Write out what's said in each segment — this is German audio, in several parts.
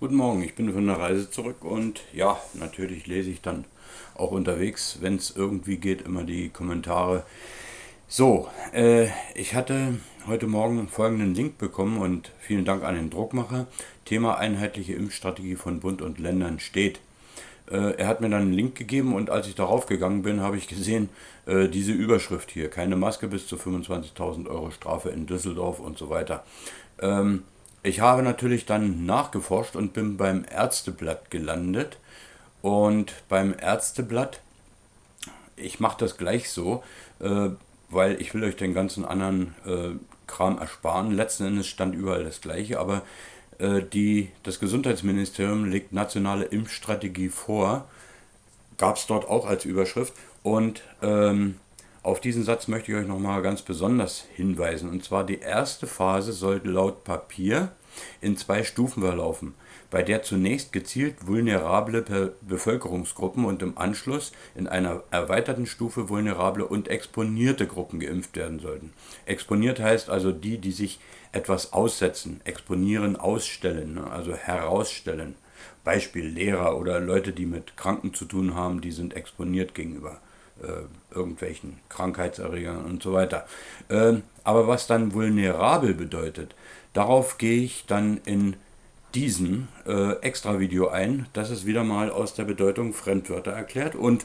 Guten Morgen, ich bin von der Reise zurück und ja, natürlich lese ich dann auch unterwegs, wenn es irgendwie geht, immer die Kommentare. So, äh, ich hatte heute Morgen folgenden Link bekommen und vielen Dank an den Druckmacher. Thema einheitliche Impfstrategie von Bund und Ländern steht. Äh, er hat mir dann einen Link gegeben und als ich darauf gegangen bin, habe ich gesehen, äh, diese Überschrift hier, keine Maske bis zu 25.000 Euro Strafe in Düsseldorf und so weiter. Ähm, ich habe natürlich dann nachgeforscht und bin beim Ärzteblatt gelandet. Und beim Ärzteblatt, ich mache das gleich so, äh, weil ich will euch den ganzen anderen äh, Kram ersparen. Letzten Endes stand überall das gleiche, aber äh, die, das Gesundheitsministerium legt nationale Impfstrategie vor. Gab es dort auch als Überschrift. Und ähm, auf diesen Satz möchte ich euch nochmal ganz besonders hinweisen. Und zwar die erste Phase sollte laut Papier in zwei Stufen verlaufen, bei der zunächst gezielt vulnerable Bevölkerungsgruppen und im Anschluss in einer erweiterten Stufe vulnerable und exponierte Gruppen geimpft werden sollten. Exponiert heißt also die, die sich etwas aussetzen, exponieren, ausstellen, ne, also herausstellen. Beispiel Lehrer oder Leute, die mit Kranken zu tun haben, die sind exponiert gegenüber irgendwelchen Krankheitserregern und so weiter. Ähm, aber was dann vulnerabel bedeutet, darauf gehe ich dann in diesem äh, Extra-Video ein. Das ist wieder mal aus der Bedeutung Fremdwörter erklärt und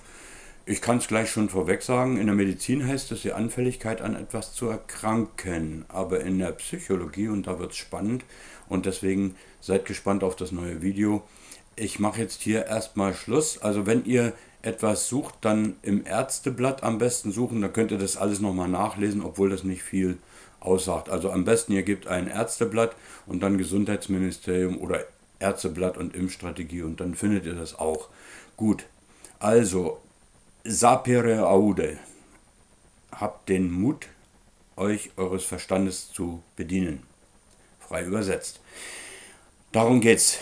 ich kann es gleich schon vorweg sagen, in der Medizin heißt es die Anfälligkeit an etwas zu erkranken, aber in der Psychologie, und da wird es spannend, und deswegen seid gespannt auf das neue Video. Ich mache jetzt hier erstmal Schluss. Also wenn ihr etwas sucht, dann im Ärzteblatt am besten suchen. Da könnt ihr das alles nochmal nachlesen, obwohl das nicht viel aussagt. Also am besten ihr gebt ein Ärzteblatt und dann Gesundheitsministerium oder Ärzteblatt und Impfstrategie und dann findet ihr das auch. Gut, also sapere aude. Habt den Mut, euch eures Verstandes zu bedienen. Frei übersetzt. Darum geht's.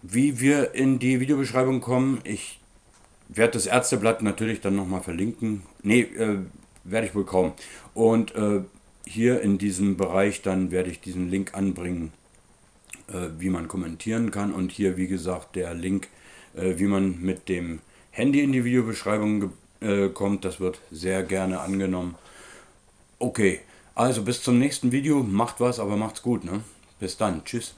Wie wir in die Videobeschreibung kommen, ich werde das Ärzteblatt natürlich dann nochmal verlinken. Ne, äh, werde ich wohl kaum. Und äh, hier in diesem Bereich dann werde ich diesen Link anbringen, äh, wie man kommentieren kann. Und hier, wie gesagt, der Link, äh, wie man mit dem Handy in die Videobeschreibung äh, kommt. Das wird sehr gerne angenommen. Okay, also bis zum nächsten Video. Macht was, aber macht's gut. Ne? Bis dann. Tschüss.